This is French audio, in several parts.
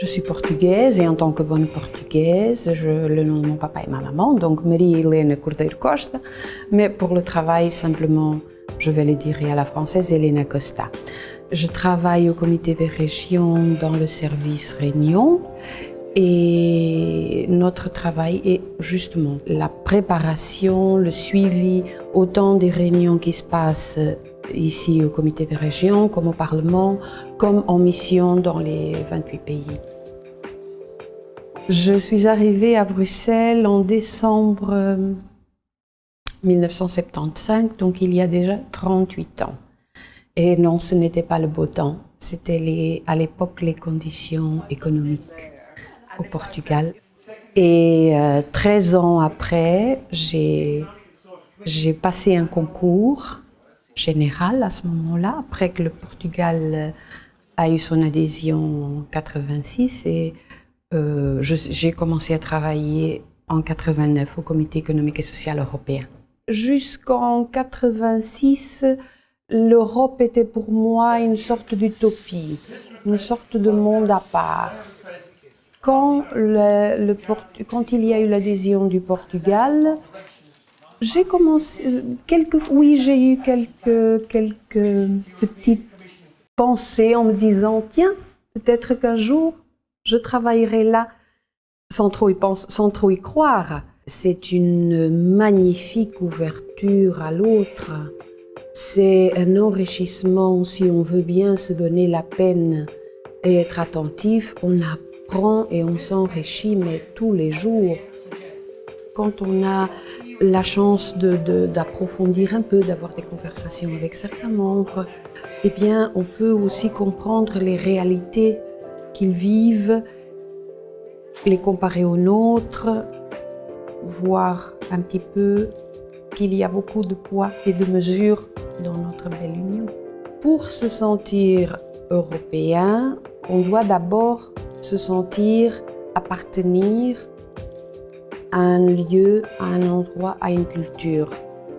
Je suis portugaise et en tant que bonne portugaise, je, le nom de mon papa et ma maman, donc Marie-Hélène Cordeiro Costa, mais pour le travail, simplement, je vais le dire à la française, Elena Costa. Je travaille au comité des régions dans le service Réunion et notre travail est justement la préparation, le suivi, autant des réunions qui se passent ici au comité des régions, comme au Parlement, comme en mission dans les 28 pays. Je suis arrivée à Bruxelles en décembre 1975, donc il y a déjà 38 ans. Et non, ce n'était pas le beau temps, c'était à l'époque les conditions économiques au Portugal. Et 13 euh, ans après, j'ai passé un concours général à ce moment-là, après que le Portugal euh, a eu son adhésion en 86 et euh, j'ai commencé à travailler en 89 au Comité économique et social européen. Jusqu'en 86, l'Europe était pour moi une sorte d'utopie, une sorte de monde à part. Quand il y a eu l'adhésion du Portugal, j'ai commencé, quelques, oui, j'ai eu quelques, quelques petites pensées en me disant, tiens, peut-être qu'un jour, je travaillerai là, sans trop y, penser, sans trop y croire. C'est une magnifique ouverture à l'autre. C'est un enrichissement si on veut bien se donner la peine et être attentif. On apprend et on s'enrichit, mais tous les jours. Quand on a la chance d'approfondir un peu, d'avoir des conversations avec certains membres, eh bien, on peut aussi comprendre les réalités qu'ils vivent, les comparer aux nôtres, voir un petit peu qu'il y a beaucoup de poids et de mesures dans notre belle union. Pour se sentir européen, on doit d'abord se sentir appartenir à un lieu, à un endroit, à une culture.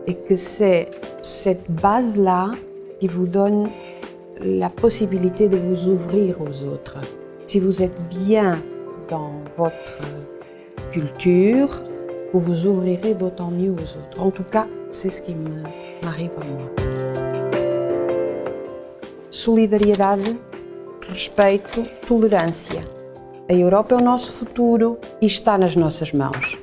Et que c'est cette base-là qui vous donne la possibilité de vous ouvrir aux autres. Si vous êtes bien dans votre culture, vous vous ouvrirez d'autant mieux aux autres. En tout cas, c'est ce qui m'arrive à moi. Solidariedade, respeito, tolerância. A Europa é o nosso futuro e está nas nossas mãos.